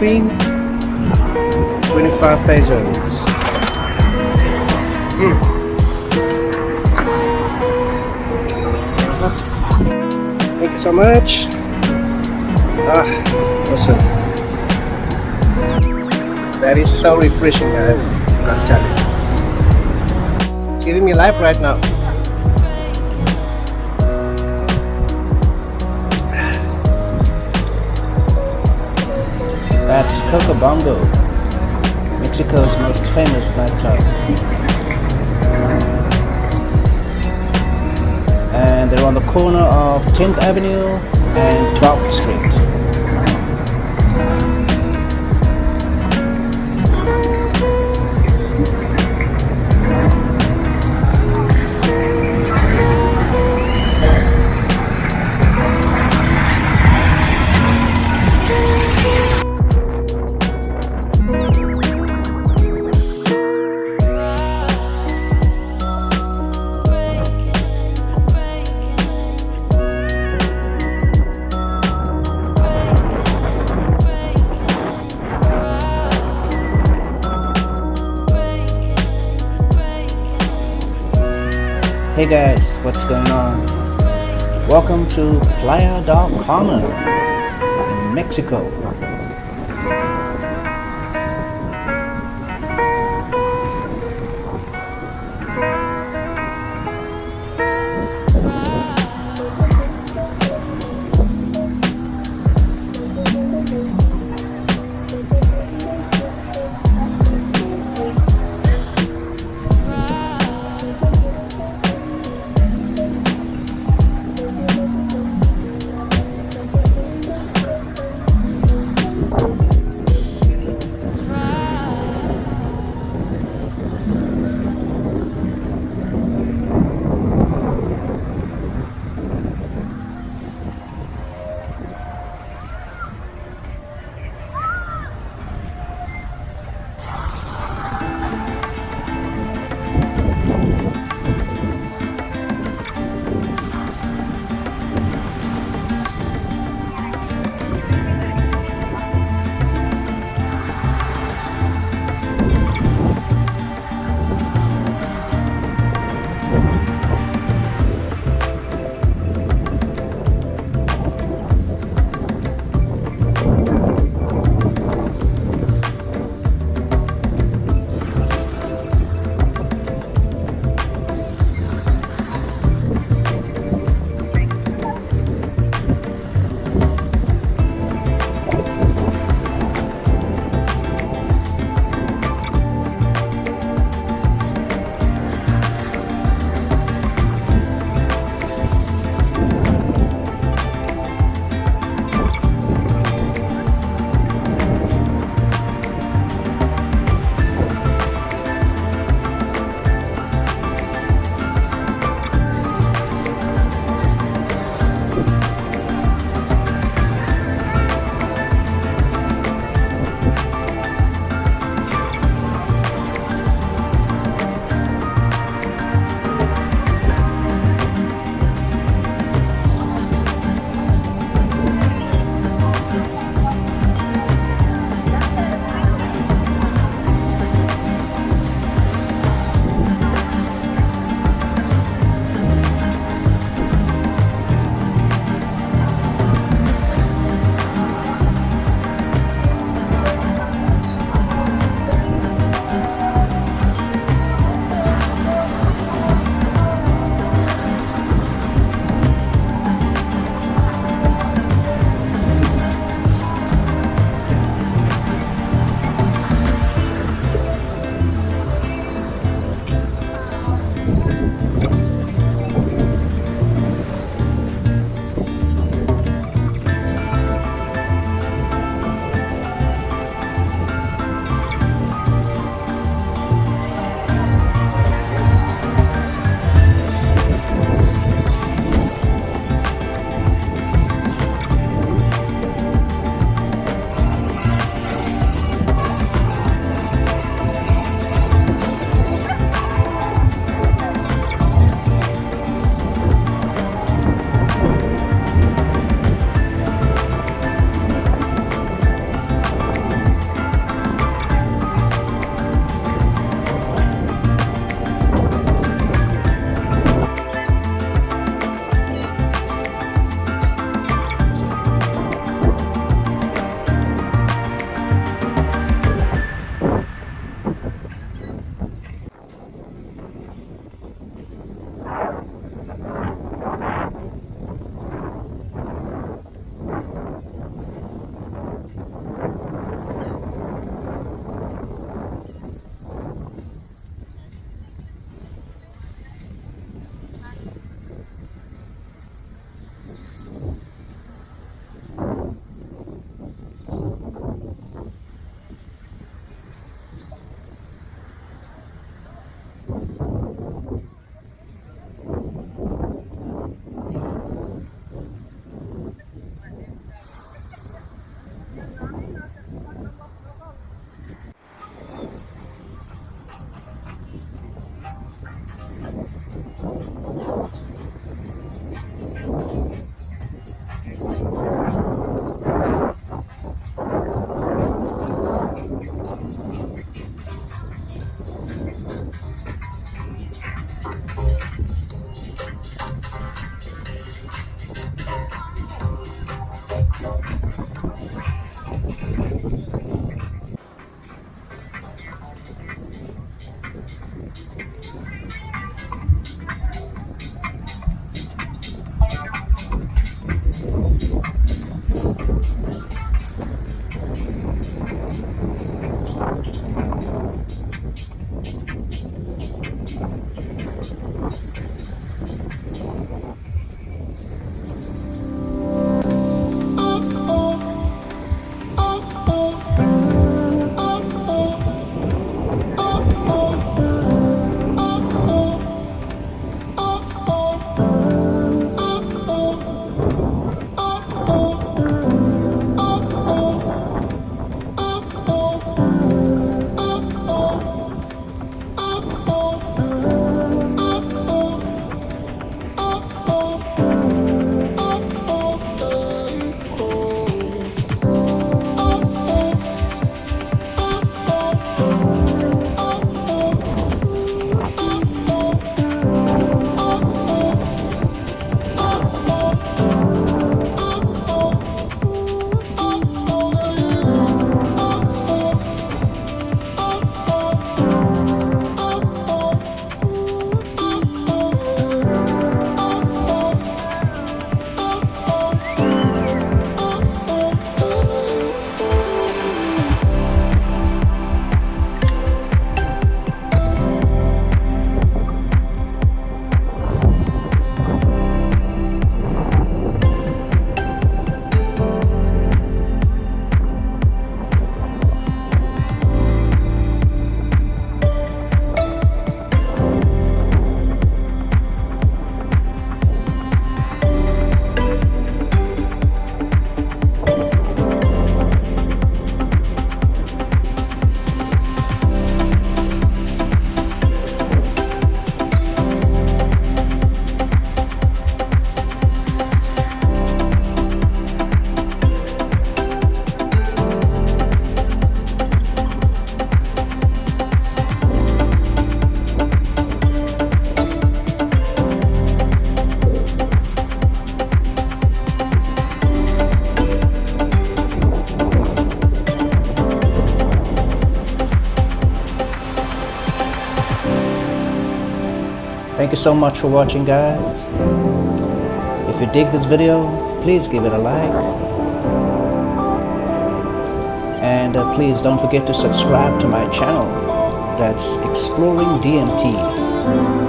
cream, 25 pesos. Mm. Thank you so much. Ah, awesome. That is so refreshing, guys. I'm telling you. It's giving me life right now. That's Cocobongo, Mexico's most famous nightclub. And they're on the corner of 10th Avenue and 12th Street. Hey guys, what's going on? Welcome to Playa del Carmen in Mexico. Thank you so much for watching guys. If you dig this video, please give it a like. And uh, please don't forget to subscribe to my channel. That's Exploring DMT.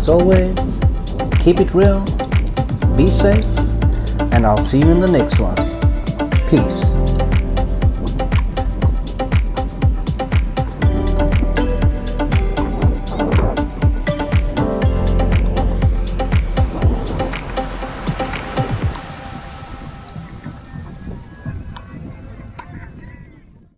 As always, keep it real, be safe, and I'll see you in the next one. Peace.